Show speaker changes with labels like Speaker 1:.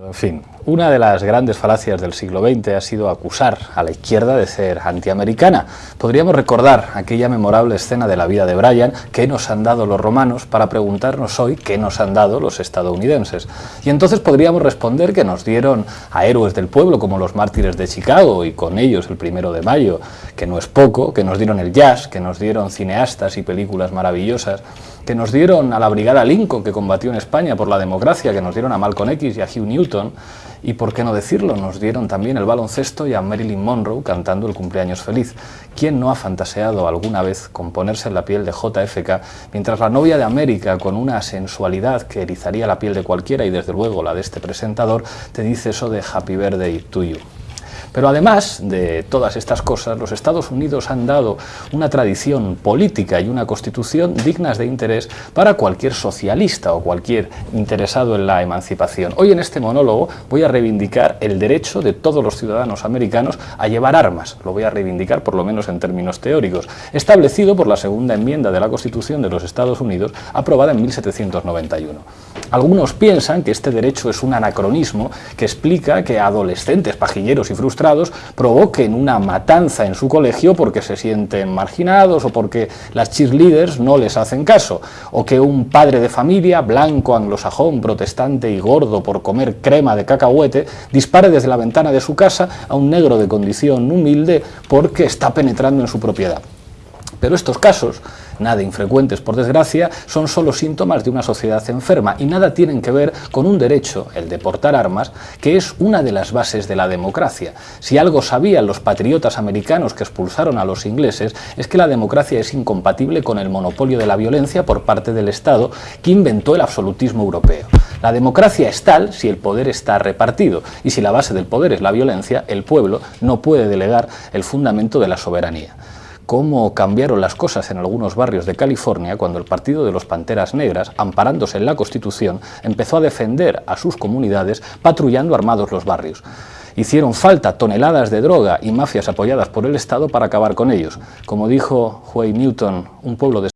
Speaker 1: En fin, una de las grandes falacias del siglo XX ha sido acusar a la izquierda de ser antiamericana. Podríamos recordar aquella memorable escena de la vida de Brian, ¿qué nos han dado los romanos?, para preguntarnos hoy qué nos han dado los estadounidenses. Y entonces podríamos responder que nos dieron a héroes del pueblo como los mártires de Chicago y con ellos el primero de mayo, que no es poco, que nos dieron el jazz, que nos dieron cineastas y películas maravillosas, que nos dieron a la Brigada Lincoln que combatió en España por la democracia, que nos dieron a Malcolm X y a Hugh Newton, y por qué no decirlo, nos dieron también el baloncesto y a Marilyn Monroe cantando el cumpleaños feliz. ¿Quién no ha fantaseado alguna vez con ponerse en la piel de JFK mientras la novia de América, con una sensualidad que erizaría la piel de cualquiera y desde luego la de este presentador, te dice eso de Happy Birthday to you? Pero además de todas estas cosas, los Estados Unidos han dado una tradición política y una constitución dignas de interés para cualquier socialista o cualquier interesado en la emancipación. Hoy en este monólogo voy a reivindicar el derecho de todos los ciudadanos americanos a llevar armas, lo voy a reivindicar por lo menos en términos teóricos, establecido por la segunda enmienda de la Constitución de los Estados Unidos aprobada en 1791. Algunos piensan que este derecho es un anacronismo que explica que adolescentes pajilleros y provoquen una matanza en su colegio porque se sienten marginados o porque las cheerleaders no les hacen caso, o que un padre de familia, blanco, anglosajón, protestante y gordo por comer crema de cacahuete, dispare desde la ventana de su casa a un negro de condición humilde porque está penetrando en su propiedad. Pero estos casos, nada infrecuentes por desgracia, son solo síntomas de una sociedad enferma y nada tienen que ver con un derecho, el de portar armas, que es una de las bases de la democracia. Si algo sabían los patriotas americanos que expulsaron a los ingleses, es que la democracia es incompatible con el monopolio de la violencia por parte del Estado que inventó el absolutismo europeo. La democracia es tal si el poder está repartido y si la base del poder es la violencia, el pueblo no puede delegar el fundamento de la soberanía cómo cambiaron las cosas en algunos barrios de California cuando el Partido de los Panteras Negras, amparándose en la Constitución, empezó a defender a sus comunidades patrullando armados los barrios. Hicieron falta toneladas de droga y mafias apoyadas por el Estado para acabar con ellos. Como dijo Huey Newton, un pueblo de